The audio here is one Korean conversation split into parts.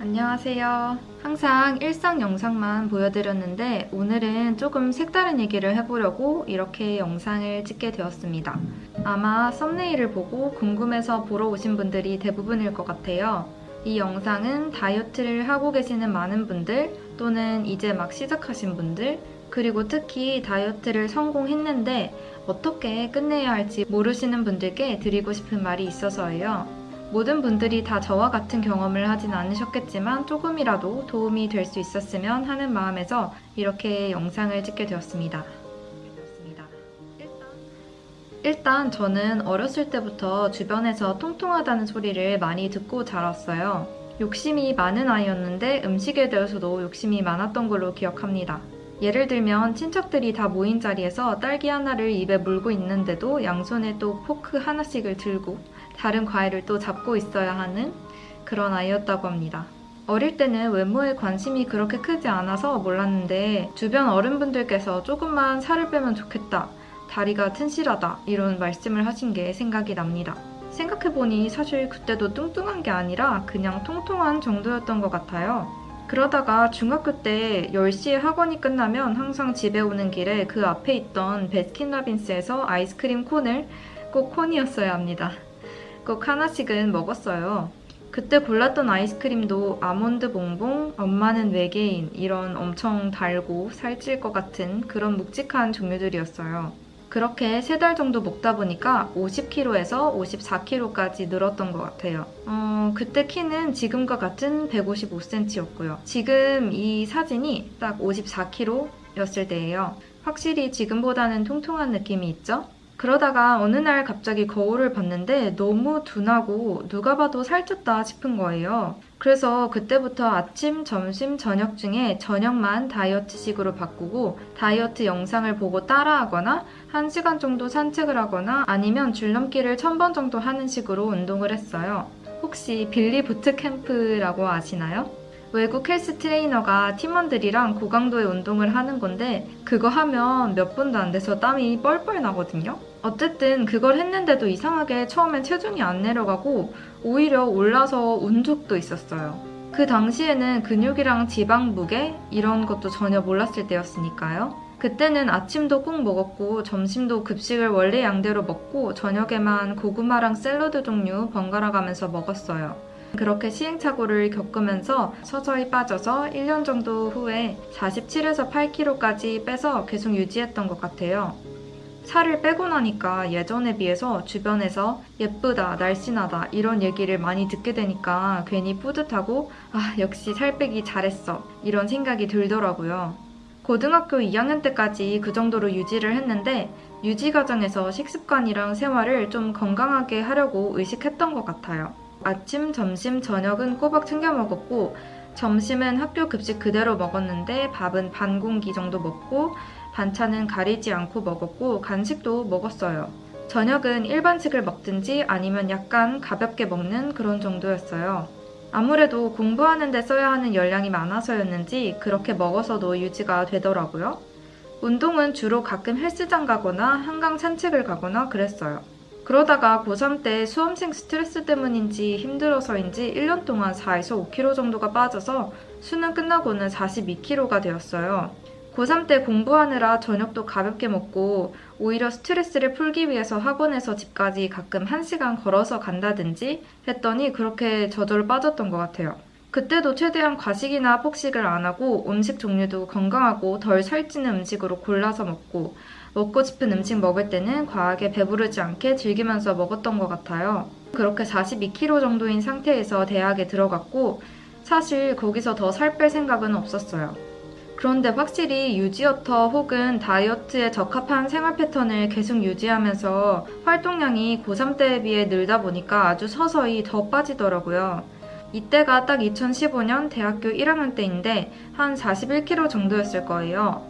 안녕하세요. 항상 일상 영상만 보여드렸는데 오늘은 조금 색다른 얘기를 해보려고 이렇게 영상을 찍게 되었습니다. 아마 썸네일을 보고 궁금해서 보러 오신 분들이 대부분일 것 같아요. 이 영상은 다이어트를 하고 계시는 많은 분들 또는 이제 막 시작하신 분들 그리고 특히 다이어트를 성공했는데 어떻게 끝내야 할지 모르시는 분들께 드리고 싶은 말이 있어서예요. 모든 분들이 다 저와 같은 경험을 하진 않으셨겠지만 조금이라도 도움이 될 수 있었으면 하는 마음에서 이렇게 영상을 찍게 되었습니다. 일단 저는 어렸을 때부터 주변에서 통통하다는 소리를 많이 듣고 자랐어요. 욕심이 많은 아이였는데 음식에 대해서도 욕심이 많았던 걸로 기억합니다. 예를 들면 친척들이 다 모인 자리에서 딸기 하나를 입에 물고 있는데도 양손에 또 포크 하나씩을 들고 다른 과일을 또 잡고 있어야 하는 그런 아이였다고 합니다. 어릴 때는 외모에 관심이 그렇게 크지 않아서 몰랐는데 주변 어른분들께서 조금만 살을 빼면 좋겠다. 다리가 튼실하다. 이런 말씀을 하신 게 생각이 납니다. 생각해보니 사실 그때도 뚱뚱한 게 아니라 그냥 통통한 정도였던 것 같아요. 그러다가 중학교 때 10시에 학원이 끝나면 항상 집에 오는 길에 그 앞에 있던 베스킨라빈스에서 아이스크림 콘을 꼭 콘이었어야 합니다. 꼭 하나씩은 먹었어요. 그때 골랐던 아이스크림도 아몬드 봉봉, 엄마는 외계인 이런 엄청 달고 살찔 것 같은 그런 묵직한 종류들이었어요. 그렇게 세 달 정도 먹다 보니까 50kg에서 54kg까지 늘었던 것 같아요. 어, 그때 키는 지금과 같은 155cm였고요. 지금 이 사진이 딱 54kg였을 때예요. 확실히 지금보다는 통통한 느낌이 있죠? 그러다가 어느 날 갑자기 거울을 봤는데 너무 둔하고 누가 봐도 살쪘다 싶은 거예요. 그래서 그때부터 아침, 점심, 저녁 중에 저녁만 다이어트식으로 바꾸고 다이어트 영상을 보고 따라하거나 1시간 정도 산책을 하거나 아니면 줄넘기를 1000번 정도 하는 식으로 운동을 했어요. 혹시 빌리 부트캠프라고 아시나요? 외국 헬스 트레이너가 팀원들이랑 고강도의 운동을 하는 건데 그거 하면 몇 분도 안 돼서 땀이 뻘뻘 나거든요. 어쨌든 그걸 했는데도 이상하게 처음엔 체중이 안 내려가고 오히려 올라서 운 적도 있었어요. 그 당시에는 근육이랑 지방 무게 이런 것도 전혀 몰랐을 때였으니까요. 그때는 아침도 꼭 먹었고 점심도 급식을 원래 양대로 먹고 저녁에만 고구마랑 샐러드 종류 번갈아 가면서 먹었어요. 그렇게 시행착오를 겪으면서 서서히 빠져서 1년 정도 후에 47에서 8kg까지 빼서 계속 유지했던 것 같아요. 살을 빼고 나니까 예전에 비해서 주변에서 예쁘다, 날씬하다 이런 얘기를 많이 듣게 되니까 괜히 뿌듯하고 아 역시 살 빼기 잘했어 이런 생각이 들더라고요. 고등학교 2학년 때까지 그 정도로 유지를 했는데 유지 과정에서 식습관이랑 생활을 좀 건강하게 하려고 의식했던 것 같아요. 아침, 점심, 저녁은 꼬박 챙겨 먹었고 점심은 학교 급식 그대로 먹었는데 밥은 반 공기 정도 먹고 반찬은 가리지 않고 먹었고 간식도 먹었어요. 저녁은 일반식을 먹든지 아니면 약간 가볍게 먹는 그런 정도였어요. 아무래도 공부하는 데 써야 하는 열량이 많아서였는지 그렇게 먹어서도 유지가 되더라고요. 운동은 주로 가끔 헬스장 가거나 한강 산책을 가거나 그랬어요. 그러다가 고3 때 수험생 스트레스 때문인지 힘들어서인지 1년 동안 4에서 5kg 정도가 빠져서 수능 끝나고는 42kg가 되었어요. 고3 때 공부하느라 저녁도 가볍게 먹고 오히려 스트레스를 풀기 위해서 학원에서 집까지 가끔 1시간 걸어서 간다든지 했더니 그렇게 저절로 빠졌던 것 같아요. 그때도 최대한 과식이나 폭식을 안 하고 음식 종류도 건강하고 덜 살찌는 음식으로 골라서 먹고 먹고 싶은 음식 먹을 때는 과하게 배부르지 않게 즐기면서 먹었던 것 같아요. 그렇게 42kg 정도인 상태에서 대학에 들어갔고 사실 거기서 더 살 뺄 생각은 없었어요. 그런데 확실히 유지어터 혹은 다이어트에 적합한 생활 패턴을 계속 유지하면서 활동량이 고3 때에 비해 늘다 보니까 아주 서서히 더 빠지더라고요. 이때가 딱 2015년 대학교 1학년 때인데 한 41kg 정도였을 거예요.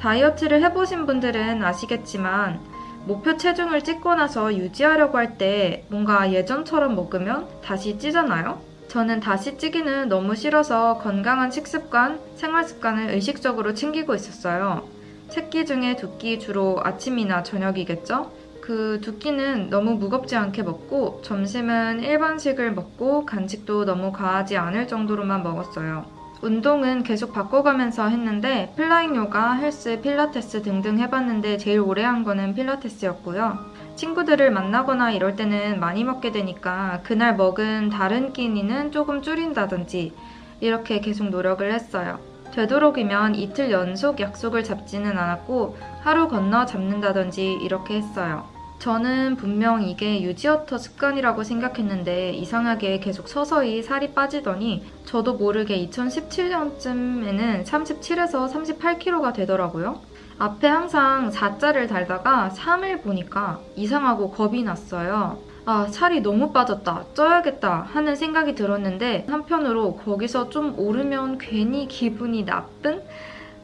다이어트를 해보신 분들은 아시겠지만 목표 체중을 찍고 나서 유지하려고 할 때 뭔가 예전처럼 먹으면 다시 찌잖아요? 저는 다시 찌기는 너무 싫어서 건강한 식습관, 생활습관을 의식적으로 챙기고 있었어요. 세끼 중에 두 끼 주로 아침이나 저녁이겠죠? 그 두 끼는 너무 무겁지 않게 먹고 점심은 일반식을 먹고 간식도 너무 과하지 않을 정도로만 먹었어요. 운동은 계속 바꿔가면서 했는데 flying 요가, 헬스, 필라테스 등등 해봤는데 제일 오래 한 거는 필라테스였고요. 친구들을 만나거나 이럴 때는 많이 먹게 되니까 그날 먹은 다른 끼니는 조금 줄인다든지 이렇게 계속 노력을 했어요. 되도록이면 이틀 연속 약속을 잡지는 않았고 하루 건너 잡는다든지 이렇게 했어요. 저는 분명 이게 유지어터 습관이라고 생각했는데 이상하게 계속 서서히 살이 빠지더니 저도 모르게 2017년쯤에는 37에서 38kg가 되더라고요. 앞에 항상 4자를 달다가 3을 보니까 이상하고 겁이 났어요. 아, 살이 너무 빠졌다, 쪄야겠다 하는 생각이 들었는데 한편으로 거기서 좀 오르면 괜히 기분이 나쁜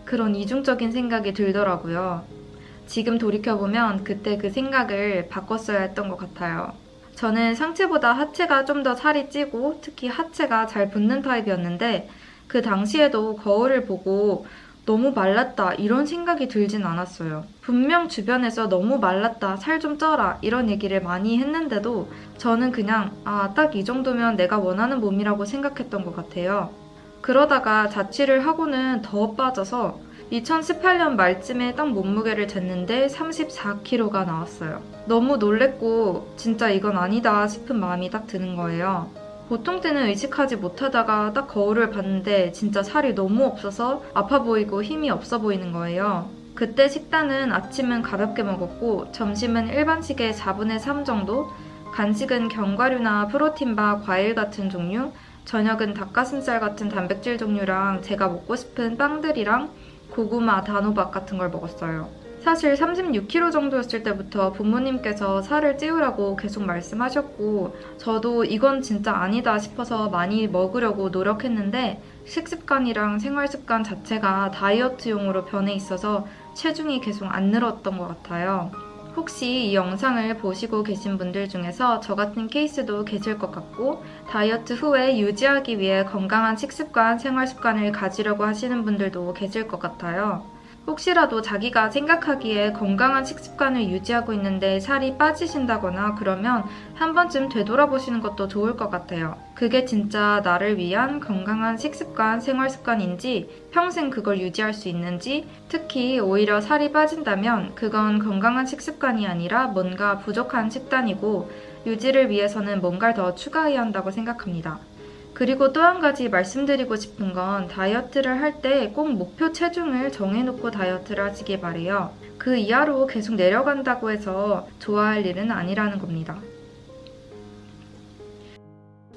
그런 이중적인 생각이 들더라고요. 지금 돌이켜보면 그때 그 생각을 바꿨어야 했던 것 같아요. 저는 상체보다 하체가 좀 더 살이 찌고 특히 하체가 잘 붙는 타입이었는데 그 당시에도 거울을 보고 너무 말랐다 이런 생각이 들진 않았어요. 분명 주변에서 너무 말랐다 살 좀 쪄라 이런 얘기를 많이 했는데도 저는 그냥 아 딱 이 정도면 내가 원하는 몸이라고 생각했던 것 같아요. 그러다가 자취를 하고는 더 빠져서 2018년 말쯤에 딱 몸무게를 쟀는데 34kg가 나왔어요. 너무 놀랬고 진짜 이건 아니다 싶은 마음이 딱 드는 거예요. 보통 때는 의식하지 못하다가 딱 거울을 봤는데 진짜 살이 너무 없어서 아파 보이고 힘이 없어 보이는 거예요. 그때 식단은 아침은 가볍게 먹었고 점심은 일반식의 4분의 3 정도, 간식은 견과류나 프로틴바, 과일 같은 종류, 저녁은 닭가슴살 같은 단백질 종류랑 제가 먹고 싶은 빵들이랑 고구마, 단호박 같은 걸 먹었어요. 사실 36kg 정도였을 때부터 부모님께서 살을 찌우라고 계속 말씀하셨고 저도 이건 진짜 아니다 싶어서 많이 먹으려고 노력했는데 식습관이랑 생활습관 자체가 다이어트용으로 변해 있어서 체중이 계속 안 늘었던 것 같아요. 혹시 이 영상을 보시고 계신 분들 중에서 저 같은 케이스도 계실 것 같고 다이어트 후에 유지하기 위해 건강한 식습관, 생활습관을 가지려고 하시는 분들도 계실 것 같아요. 혹시라도 자기가 생각하기에 건강한 식습관을 유지하고 있는데 살이 빠지신다거나 그러면 한 번쯤 되돌아보시는 것도 좋을 것 같아요. 그게 진짜 나를 위한 건강한 식습관, 생활습관인지 평생 그걸 유지할 수 있는지 특히 오히려 살이 빠진다면 그건 건강한 식습관이 아니라 뭔가 부족한 식단이고 유지를 위해서는 뭔가를 더 추가해야 한다고 생각합니다. 그리고 또 한 가지 말씀드리고 싶은 건 다이어트를 할 때 꼭 목표 체중을 정해놓고 다이어트를 하시길 바래요. 그 이하로 계속 내려간다고 해서 좋아할 일은 아니라는 겁니다.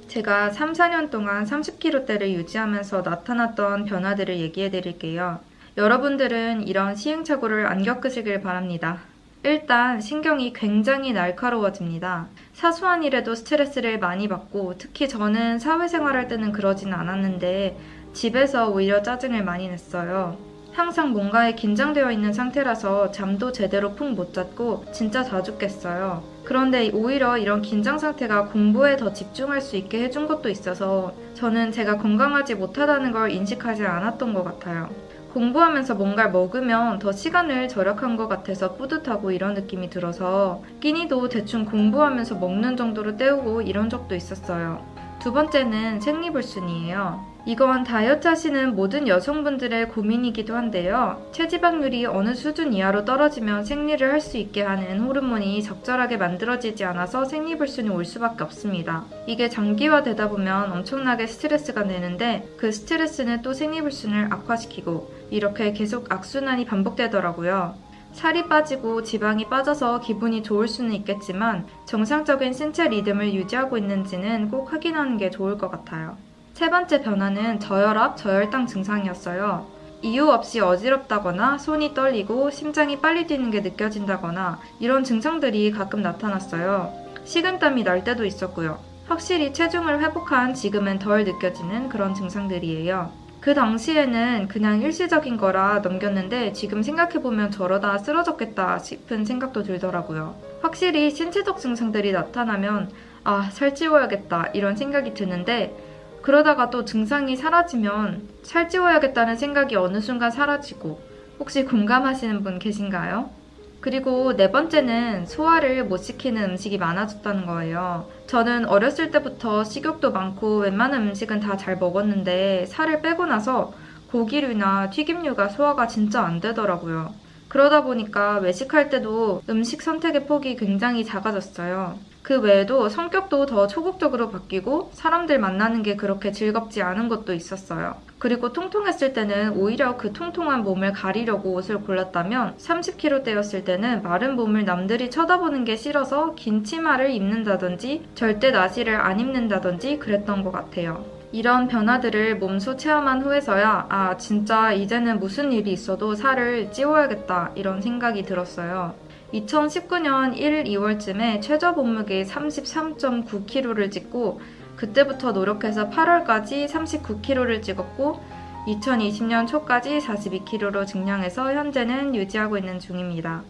제가 3, 4년 동안 30kg대를 유지하면서 나타났던 변화들을 얘기해 드릴게요. 여러분들은 이런 시행착오를 안 겪으시길 바랍니다. 일단 신경이 굉장히 날카로워집니다. 사소한 일에도 스트레스를 많이 받고 특히 저는 사회생활할 때는 그러진 않았는데 집에서 오히려 짜증을 많이 냈어요. 항상 뭔가에 긴장되어 있는 상태라서 잠도 제대로 푹 못 잤고 진짜 자주 깼어요. 그런데 오히려 이런 긴장 상태가 공부에 더 집중할 수 있게 해준 것도 있어서 저는 제가 건강하지 못하다는 걸 인식하지 않았던 것 같아요. 공부하면서 뭔가를 먹으면 더 시간을 절약한 것 같아서 뿌듯하고 이런 느낌이 들어서 끼니도 대충 공부하면서 먹는 정도로 때우고 이런 적도 있었어요. 두 번째는 생리불순이에요. 이건 다이어트 하시는 모든 여성분들의 고민이기도 한데요. 체지방률이 어느 수준 이하로 떨어지면 생리를 할 수 있게 하는 호르몬이 적절하게 만들어지지 않아서 생리불순이 올 수밖에 없습니다. 이게 장기화되다 보면 엄청나게 스트레스가 되는데 그 스트레스는 또 생리불순을 악화시키고 이렇게 계속 악순환이 반복되더라고요. 살이 빠지고 지방이 빠져서 기분이 좋을 수는 있겠지만 정상적인 신체 리듬을 유지하고 있는지는 꼭 확인하는 게 좋을 것 같아요. 세 번째 변화는 저혈압, 저혈당 증상이었어요. 이유 없이 어지럽다거나 손이 떨리고 심장이 빨리 뛰는 게 느껴진다거나 이런 증상들이 가끔 나타났어요. 식은땀이 날 때도 있었고요. 확실히 체중을 회복한 지금은 덜 느껴지는 그런 증상들이에요. 그 당시에는 그냥 일시적인 거라 넘겼는데 지금 생각해보면 저러다 쓰러졌겠다 싶은 생각도 들더라고요. 확실히 신체적 증상들이 나타나면 아, 살찌워야겠다 이런 생각이 드는데 그러다가 또 증상이 사라지면 살찌워야겠다는 생각이 어느 순간 사라지고 혹시 공감하시는 분 계신가요? 그리고 네 번째는 소화를 못 시키는 음식이 많아졌다는 거예요. 저는 어렸을 때부터 식욕도 많고 웬만한 음식은 다 잘 먹었는데 살을 빼고 나서 고기류나 튀김류가 소화가 진짜 안 되더라고요. 그러다 보니까 외식할 때도 음식 선택의 폭이 굉장히 작아졌어요. 그 외에도 성격도 더 초국적으로 바뀌고 사람들 만나는 게 그렇게 즐겁지 않은 것도 있었어요. 그리고 통통했을 때는 오히려 그 통통한 몸을 가리려고 옷을 골랐다면 30kg대였을 때는 마른 몸을 남들이 쳐다보는 게 싫어서 긴 치마를 입는다든지 절대 나시를 안 입는다든지 그랬던 것 같아요. 이런 변화들을 몸소 체험한 후에서야 아 진짜 이제는 무슨 일이 있어도 살을 찌워야겠다 이런 생각이 들었어요. 2019년 1, 2월쯤에 최저 몸무게 33.9kg를 찍고 그때부터 노력해서 8월까지 39kg를 찍었고 2020년 초까지 42kg로 증량해서 현재는 유지하고 있는 중입니다.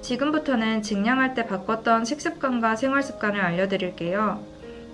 지금부터는 증량할 때 바꿨던 식습관과 생활습관을 알려드릴게요.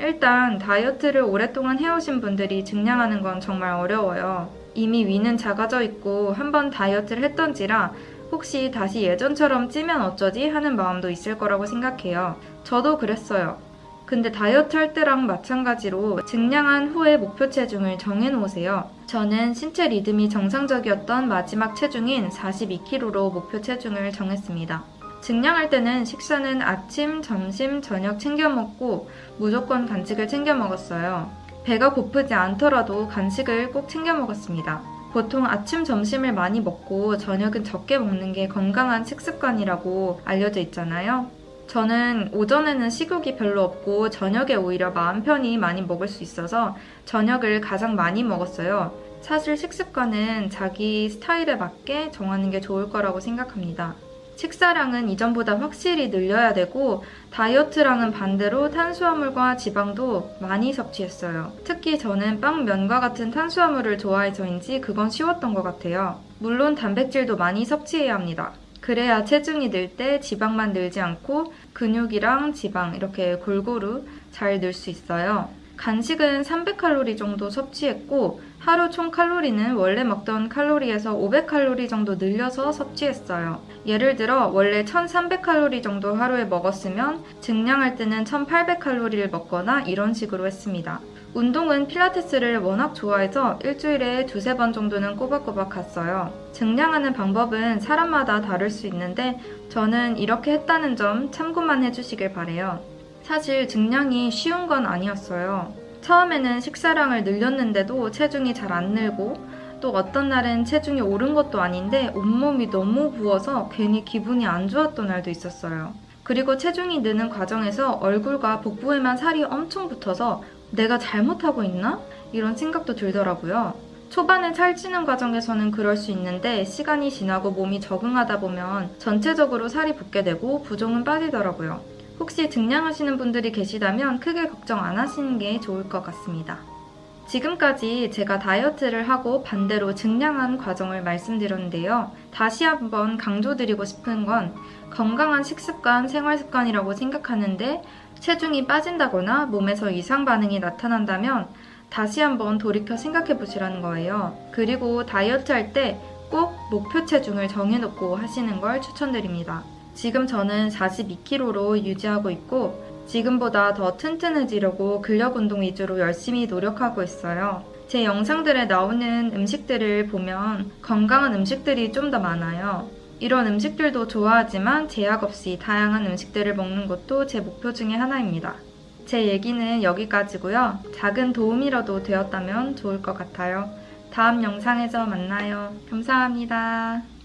일단 다이어트를 오랫동안 해오신 분들이 증량하는 건 정말 어려워요. 이미 위는 작아져 있고 한번 다이어트를 했던지라 혹시 다시 예전처럼 찌면 어쩌지 하는 마음도 있을 거라고 생각해요. 저도 그랬어요. 근데 다이어트 할 때랑 마찬가지로 증량한 후에 목표 체중을 정해놓으세요. 저는 신체 리듬이 정상적이었던 마지막 체중인 42kg로 목표 체중을 정했습니다. 증량할 때는 식사는 아침, 점심, 저녁 챙겨 먹고 무조건 간식을 챙겨 먹었어요. 배가 고프지 않더라도 간식을 꼭 챙겨 먹었습니다. 보통 아침, 점심을 많이 먹고 저녁은 적게 먹는 게 건강한 식습관이라고 알려져 있잖아요. 저는 오전에는 식욕이 별로 없고 저녁에 오히려 마음 편히 많이 먹을 수 있어서 저녁을 가장 많이 먹었어요. 사실 식습관은 자기 스타일에 맞게 정하는 게 좋을 거라고 생각합니다. 식사량은 이전보다 확실히 늘려야 되고 다이어트랑은 반대로 탄수화물과 지방도 많이 섭취했어요. 특히 저는 빵, 면과 같은 탄수화물을 좋아해서인지 그건 쉬웠던 것 같아요. 물론 단백질도 많이 섭취해야 합니다. 그래야 체중이 늘 때 지방만 늘지 않고 근육이랑 지방 이렇게 골고루 잘 늘 수 있어요. 간식은 300칼로리 정도 섭취했고 하루 총 칼로리는 원래 먹던 칼로리에서 500칼로리 정도 늘려서 섭취했어요. 예를 들어 원래 1300칼로리 정도 하루에 먹었으면 증량할 때는 1800칼로리를 먹거나 이런 식으로 했습니다. 운동은 필라테스를 워낙 좋아해서 일주일에 두세 번 정도는 꼬박꼬박 갔어요. 증량하는 방법은 사람마다 다를 수 있는데 저는 이렇게 했다는 점 참고만 해주시길 바래요. 사실 증량이 쉬운 건 아니었어요. 처음에는 식사량을 늘렸는데도 체중이 잘 안 늘고 또 어떤 날은 체중이 오른 것도 아닌데 온몸이 너무 부어서 괜히 기분이 안 좋았던 날도 있었어요. 그리고 체중이 느는 과정에서 얼굴과 복부에만 살이 엄청 붙어서 내가 잘못하고 있나? 이런 생각도 들더라고요. 초반에 살찌는 과정에서는 그럴 수 있는데 시간이 지나고 몸이 적응하다 보면 전체적으로 살이 붙게 되고 부종은 빠지더라고요. 혹시 증량하시는 분들이 계시다면 크게 걱정 안 하시는 게 좋을 것 같습니다. 지금까지 제가 다이어트를 하고 반대로 증량한 과정을 말씀드렸는데요. 다시 한번 강조드리고 싶은 건 건강한 식습관, 생활습관이라고 생각하는데 체중이 빠진다거나 몸에서 이상 반응이 나타난다면 다시 한번 돌이켜 생각해 보시라는 거예요. 그리고 다이어트 할 때 꼭 목표 체중을 정해놓고 하시는 걸 추천드립니다. 지금 저는 42kg로 유지하고 있고 지금보다 더 튼튼해지려고 근력 운동 위주로 열심히 노력하고 있어요. 제 영상들에 나오는 음식들을 보면 건강한 음식들이 좀 더 많아요. 이런 음식들도 좋아하지만 제약 없이 다양한 음식들을 먹는 것도 제 목표 중에 하나입니다. 제 얘기는 여기까지고요. 작은 도움이라도 되었다면 좋을 것 같아요. 다음 영상에서 만나요. 감사합니다.